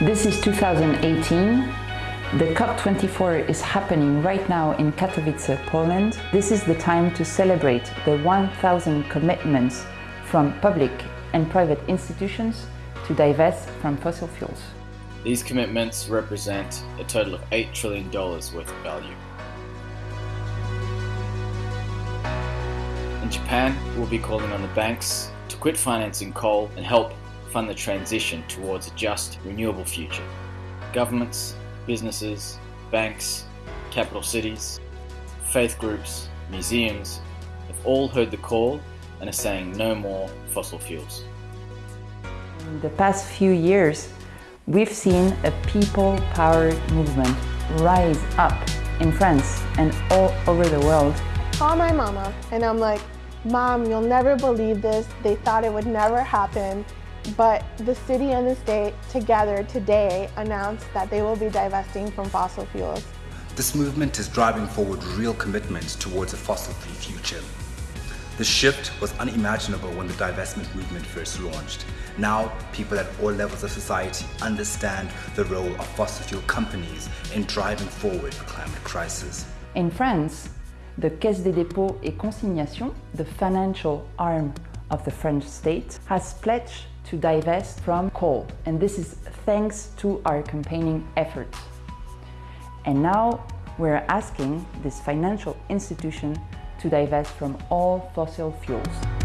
This is 2018. The COP24 is happening right now in Katowice, Poland. This is the time to celebrate the 1,000 commitments from public and private institutions to divest from fossil fuels. These commitments represent a total of $8 trillion worth of value. In Japan, we'll be calling on the banks to quit financing coal and help fund the transition towards a just, renewable future. Governments, businesses, banks, capital cities, faith groups, museums have all heard the call and are saying no more fossil fuels. In the past few years, we've seen a people-powered movement rise up in France and all over the world. Call my mama and I'm like, Mom, you'll never believe this. They thought it would never happen. But the city and the state together today announced that they will be divesting from fossil fuels. This movement is driving forward real commitments towards a fossil-free future. The shift was unimaginable when the divestment movement first launched. Now, people at all levels of society understand the role of fossil fuel companies in driving forward the climate crisis. In France, the Caisse des dépôts et consignations, the financial arm of the French state, has pledged to divest from coal. And this is thanks to our campaigning efforts. And now we're asking this financial institution to divest from all fossil fuels.